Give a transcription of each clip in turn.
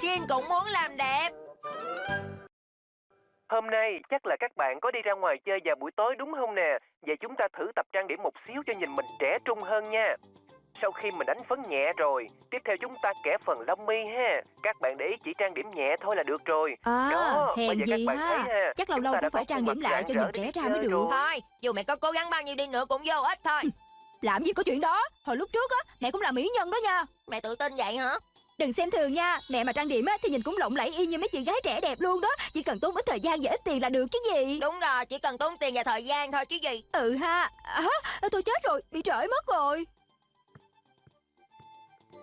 Shin cũng muốn làm đẹp Hôm nay chắc là các bạn có đi ra ngoài chơi vào buổi tối đúng không nè? Vậy chúng ta thử tập trang điểm một xíu cho nhìn mình trẻ trung hơn nha. Sau khi mình đánh phấn nhẹ rồi, tiếp theo chúng ta kẻ phần lông mi ha. Các bạn để ý chỉ trang điểm nhẹ thôi là được rồi. À, Đó, hèn giờ các gì bạn thấy ha. ha, Chắc lâu lâu cũng phải trang điểm lại cho nhìn trẻ ra mới được. rồi. Thôi dù mẹ có cố gắng bao nhiêu đi nữa cũng vô ích thôi Làm gì có chuyện đó Hồi lúc trước á Mẹ cũng là mỹ nhân đó nha Mẹ tự tin vậy hả Đừng xem thường nha Mẹ mà trang điểm á Thì nhìn cũng lộng lẫy y như mấy chị gái trẻ đẹp luôn đó Chỉ cần tốn ít thời gian và ít tiền là được chứ gì Đúng rồi chỉ cần tốn tiền và thời gian thôi chứ gì Ừ ha à, Tôi chết rồi Bị trễ mất rồi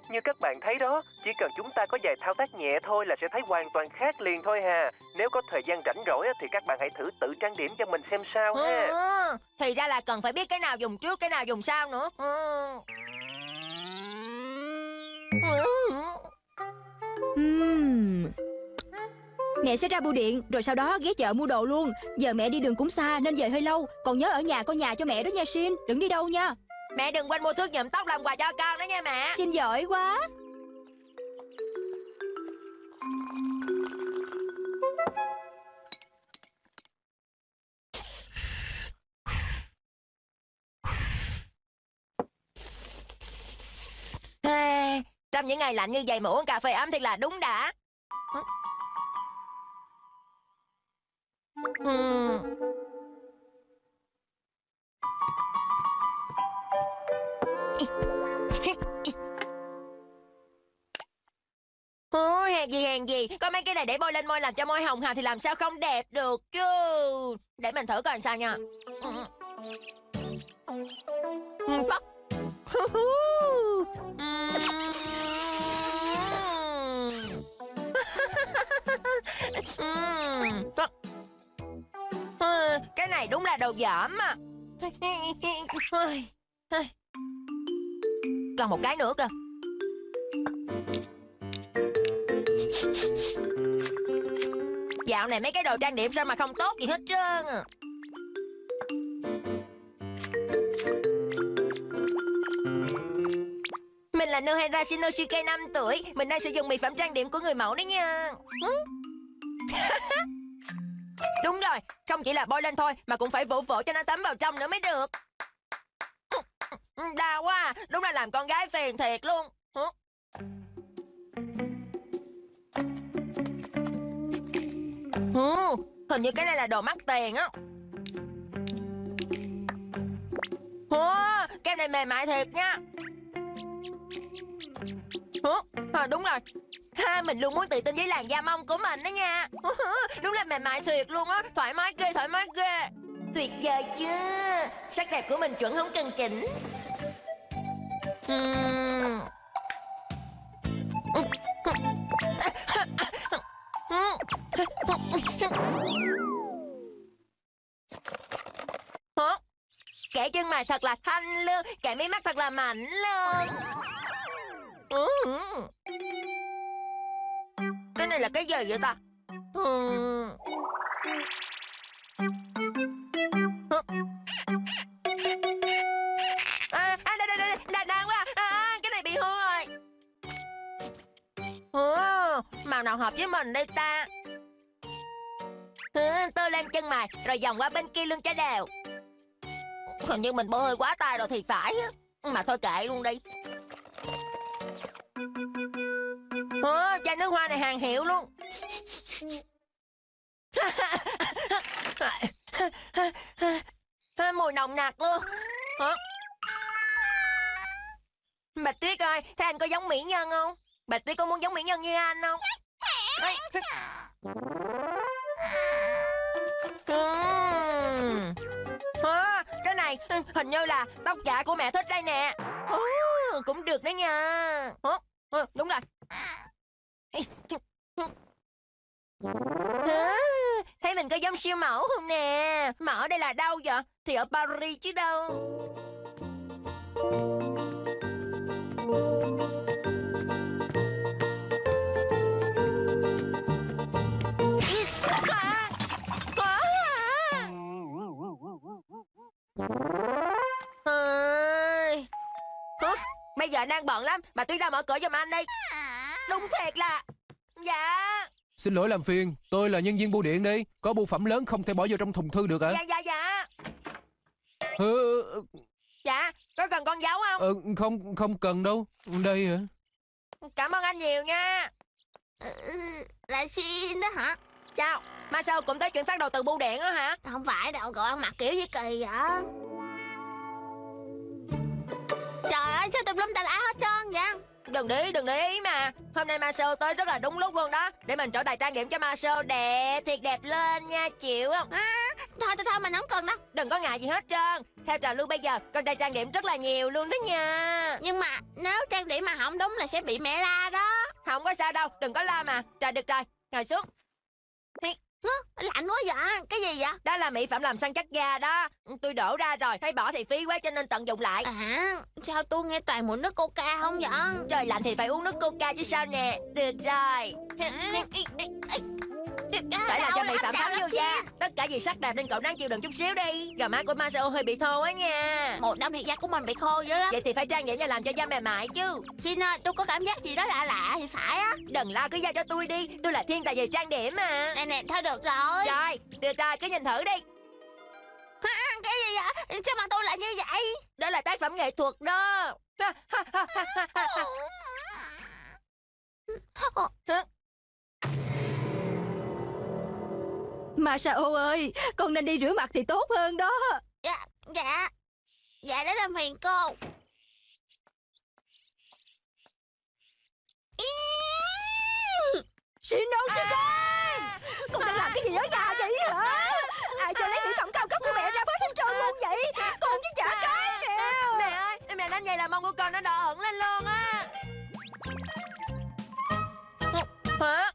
Như các bạn thấy đó, chỉ cần chúng ta có vài thao tác nhẹ thôi là sẽ thấy hoàn toàn khác liền thôi hà. Nếu có thời gian rảnh rỗi á, thì các bạn hãy thử tự trang điểm cho mình xem sao ha. ừ, Thì ra là cần phải biết cái nào dùng trước cái nào dùng sau nữa ừ. Ừ. Mẹ sẽ ra bưu điện Rồi sau đó ghé chợ mua đồ luôn. Giờ mẹ đi đường cũng xa nên về hơi lâu. Còn nhớ ở nhà coi nhà cho mẹ đó nha Shin. Đừng đi đâu nha. Mẹ đừng quên mua thước nhuộm tóc làm quà cho con đó nha mẹ. Shin giỏi quá. Trong những ngày lạnh như vậy mà uống cà phê ấm thì là đúng đã Ừ. Gì hàng gì. Có mấy cái này để bôi lên môi làm cho môi hồng hào Thì làm sao không đẹp được chứ? Để mình thử coi sao nha. Ừ. ừ. Này đúng là đồ dởm mà Còn một cái nữa cơ. Dạo này mấy cái đồ trang điểm sao mà không tốt gì hết trơn à. Mình là Nohara Shinosuke 5 tuổi. Mình đang sử dụng mỹ phẩm trang điểm của người mẫu đấy nha. Đúng rồi Không chỉ là bôi lên thôi Mà cũng phải vỗ vỗ cho nó tắm vào trong nữa mới được. Đau quá à. Đúng là làm con gái phiền thiệt luôn. Hình như cái này là đồ mắc tiền á. Ủa, cái này mềm mại thiệt nha. Ủa, à, ờ, đúng rồi ha, Mình luôn muốn tự tin với làn da mông của mình đó nha. Đúng là mềm mại thiệt luôn á Thoải mái ghê, thoải mái ghê. Tuyệt vời chưa Sắc đẹp của mình chuẩn không cần chỉnh. Hả? Kẻ chân mày thật là thanh lương Kẻ mí mắt thật là mạnh luôn Ừ. Cái này là cái gì vậy ta? Ừ. À, à, đây, đây, đây, đây, đang quá. À, à, Cái này bị hư rồi. Ồ, màu nào hợp với mình đây ta? Ừ, à, Tôi lên chân mày Rồi vòng qua bên kia lưng cho đều. Hình như mình bôi hơi quá tay rồi thì phải Mà thôi kệ luôn đi. Ồ, chai nước hoa này hàng hiệu luôn. Mùi nồng nặc luôn. Hả? Bạch Tuyết ơi, thế anh có giống mỹ nhân không? Bạch Tuyết có muốn giống mỹ nhân như anh không? Ê, À, cái này hình như là tóc giả của mẹ thích đây nè. Ồ, Cũng được đấy nha. Ồ, ồ, Đúng rồi à, Thấy mình có giống siêu mẫu không nè? Mà ở đây là đâu vậy? Thì ở Paris chứ đâu. À, à. Ơi. Bây giờ đang bận lắm. Bà Tuyết đâu mở cửa giùm anh đi. Đúng thiệt là Dạ Xin lỗi làm phiền, tôi là nhân viên bưu điện đây. Có bưu phẩm lớn không thể bỏ vô trong thùng thư được hả? Dạ dạ dạ Ờ, Dạ Có cần con dấu không ờ, không, không cần đâu. Đây hả? Cảm ơn anh nhiều nha Ừ, là xin đó hả? Chào Mà sao cũng tới chuyển phát đầu từ bưu điện á hả Không phải đâu, cậu ăn mặc kiểu gì kỳ vậy? Trời ơi, sao tùm lum tà lá? Đừng để ý đừng để ý mà. Hôm nay Marcel tới rất là đúng lúc luôn đó. Để mình trở tài trang điểm cho Marcel đẹp Thiệt đẹp lên nha chịu không? Thôi, thôi, thôi, mình không cần đâu. Đừng có ngại gì hết trơn. Theo trào lưu bây giờ con trai trang điểm rất là nhiều luôn đó nha. Nhưng mà nếu trang điểm mà không đúng là sẽ bị mẹ la đó. Không có sao đâu đừng có lo mà. Trời được rồi ngồi xuống. Hứ, Lạnh quá vậy? Cái gì vậy? Đó là mỹ phẩm làm săn chắc da đó Tôi đổ ra rồi Thấy bỏ thì phí quá cho nên tận dụng lại À, sao tôi nghe toàn mùi nước coca không vậy? Trời lạnh thì phải uống nước coca chứ sao nè Được rồi Phải phẩm thấm vô da Tất cả vì sắc đẹp nên cậu ráng chịu đựng chút xíu đi. Gò má của Marcel hơi bị thô á nha. Một đống thì da của mình bị khô dữ lắm. Vậy thì phải trang điểm và làm cho da mềm mại chứ. Xin ơi, tôi có cảm giác gì đó lạ lạ thì phải á. Đừng lo cứ giao cho tôi đi. Tôi là thiên tài về trang điểm mà. Nè nè, thôi được rồi. Rồi được rồi cứ nhìn thử đi. Cái gì vậy? Sao mà tôi lại như vậy? Đó là tác phẩm nghệ thuật đó Masao ơi Con nên đi rửa mặt thì tốt hơn đó. Dạ Dạ. Dạ đã làm phiền cô. Shino Shikan à, Con đang làm cái gì ở nhà vậy hả? À, Ai cho lấy mỹ phẩm cao cấp của mẹ ra phết hết trời luôn vậy. Con chứ chả cái nào. Mẹ ơi Mẹ đang vậy là mong của con nó đỏ ẩn lên luôn á. Hả?